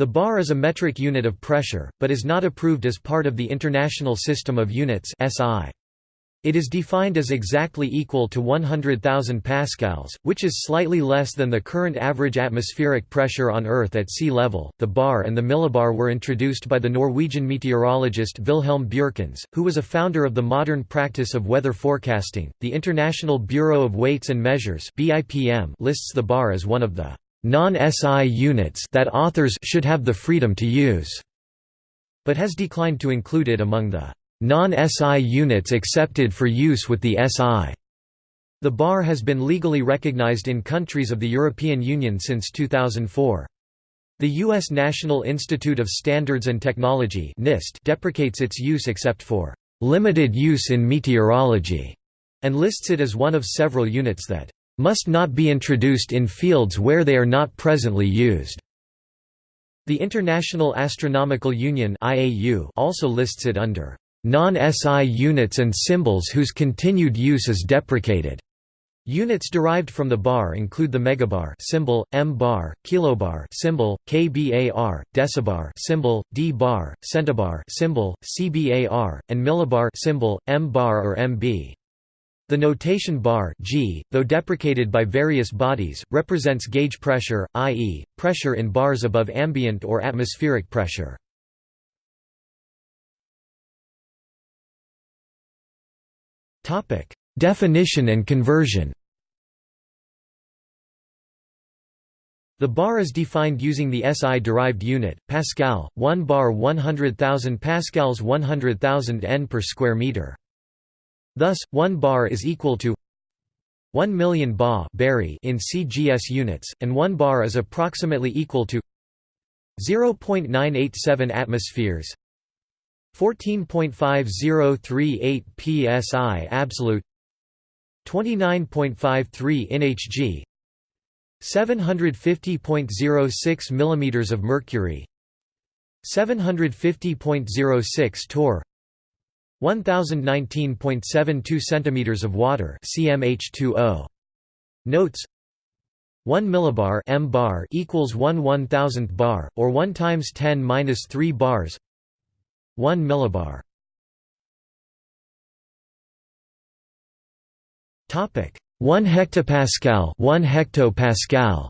The bar is a metric unit of pressure, but is not approved as part of the International System of Units (SI). It is defined as exactly equal to 100,000 pascals, which is slightly less than the current average atmospheric pressure on Earth at sea level. The bar and the millibar were introduced by the Norwegian meteorologist Wilhelm Bjerknes, who was a founder of the modern practice of weather forecasting. The International Bureau of Weights and Measures (BIPM) lists the bar as one of the non-SI units that authors should have the freedom to use, but has declined to include it among the non-SI units accepted for use with the SI. The bar has been legally recognized in countries of the European Union since 2004. The U.S. National Institute of Standards and Technology NIST deprecates its use except for "...limited use in meteorology", and lists it as one of several units that "...must not be introduced in fields where they are not presently used." The International Astronomical Union also lists it under non-SI units and symbols whose continued use is deprecated. Units derived from the bar include the megabar symbol, m-bar, kilobar symbol, kbar, decibar symbol, d-bar, centibar symbol, cbar, and millibar symbol, m-bar or mb. The notation bar G, though deprecated by various bodies, represents gauge pressure, i.e., pressure in bars above ambient or atmospheric pressure. Definition and conversion. The bar is defined using the SI derived unit pascal, 1 bar 100,000 pascals 100,000 N per square meter. Thus, 1 bar is equal to 1 million ba in CGS units, and 1 bar is approximately equal to 0.987 atmospheres 14.5038 psi absolute 29.53 inHg 750.06 mm of mercury 750.06 torr 1019.72 cm of water cmh2o notes. 1 millibar m bar equals 1 1000th bar or 1 times 10 minus 3 bars. 1 millibar. Topic. 1 hectopascal 1 hectopascal.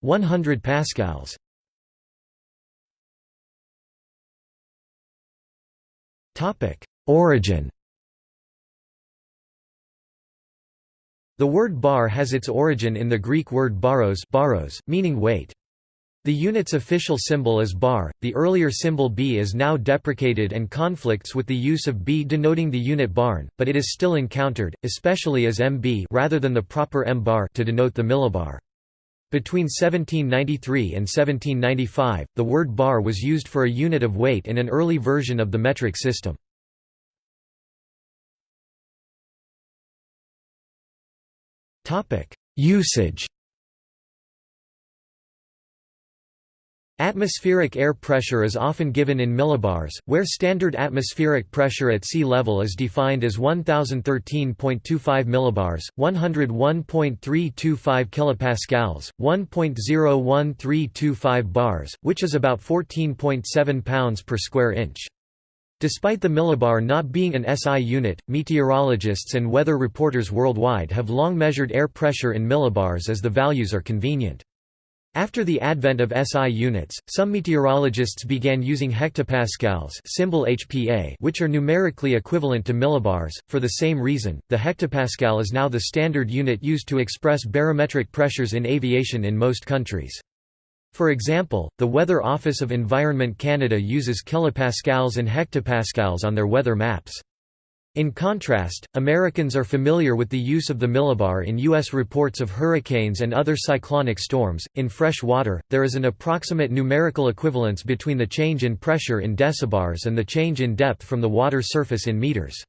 100 pascals Origin The word bar has its origin in the Greek word baros, baros meaning weight. The unit's official symbol is bar, the earlier symbol b is now deprecated and conflicts with the use of b denoting the unit barn, but it is still encountered, especially as mb rather than the proper m bar to denote the millibar. Between 1793 and 1795, the word bar was used for a unit of weight in an early version of the metric system. Usage Atmospheric air pressure is often given in millibars, where standard atmospheric pressure at sea level is defined as 1013.25 millibars, 101.325 kilopascals, 1.01325 bars, which is about 14.7 pounds per square inch. Despite the millibar not being an SI unit, meteorologists and weather reporters worldwide have long measured air pressure in millibars as the values are convenient. After the advent of SI units, some meteorologists began using hectopascals symbol HPA which are numerically equivalent to millibars. For the same reason, the hectopascal is now the standard unit used to express barometric pressures in aviation in most countries. For example, the Weather Office of Environment Canada uses kilopascals and hectopascals on their weather maps. In contrast, Americans are familiar with the use of the millibar in U.S. reports of hurricanes and other cyclonic storms. In fresh water, there is an approximate numerical equivalence between the change in pressure in decibars and the change in depth from the water surface in meters.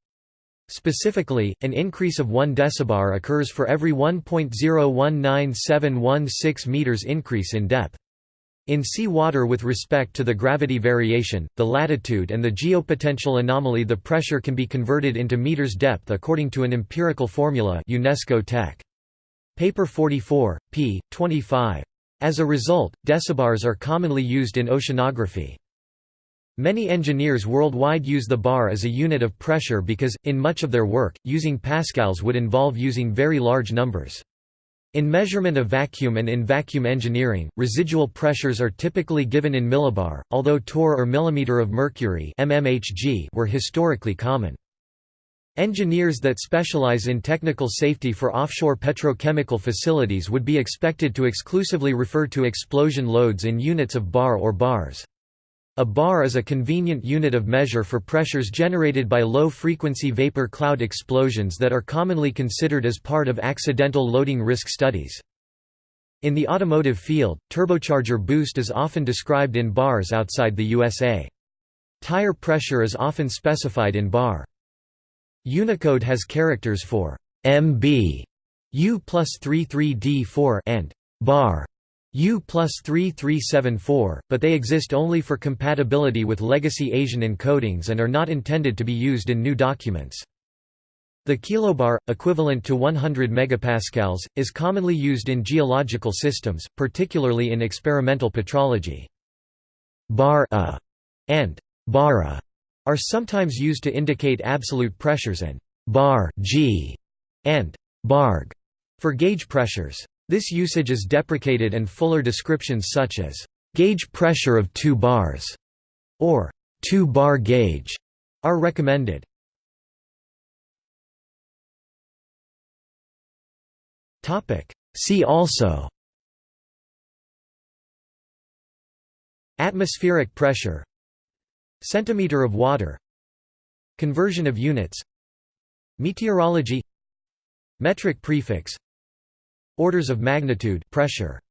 Specifically, an increase of 1 decibar occurs for every 1.019716 meters increase in depth. In sea water with respect to the gravity variation, the latitude and the geopotential anomaly the pressure can be converted into meters depth according to an empirical formula UNESCO Tech. Paper 44, p. 25. As a result, decibars are commonly used in oceanography. Many engineers worldwide use the bar as a unit of pressure because, in much of their work, using pascals would involve using very large numbers. In measurement of vacuum and in vacuum engineering, residual pressures are typically given in millibar, although torr or millimeter of mercury mmHg were historically common. Engineers that specialize in technical safety for offshore petrochemical facilities would be expected to exclusively refer to explosion loads in units of bar or bars. A bar is a convenient unit of measure for pressures generated by low-frequency vapor cloud explosions that are commonly considered as part of accidental loading risk studies. In the automotive field, turbocharger boost is often described in bars outside the USA. Tire pressure is often specified in bar. Unicode has characters for MB, U plus 33D4 and bar U plus 3374, but they exist only for compatibility with legacy Asian encodings and are not intended to be used in new documents. The kilobar, equivalent to 100 megapascals, is commonly used in geological systems, particularly in experimental petrology. Bar -a and bara are sometimes used to indicate absolute pressures and bar g and barg for gauge pressures. This usage is deprecated and fuller descriptions such as gauge pressure of 2 bars or 2 bar gauge are recommended. Topic See also Atmospheric pressure Centimeter of water Conversion of units Meteorology Metric prefix Orders of magnitude pressure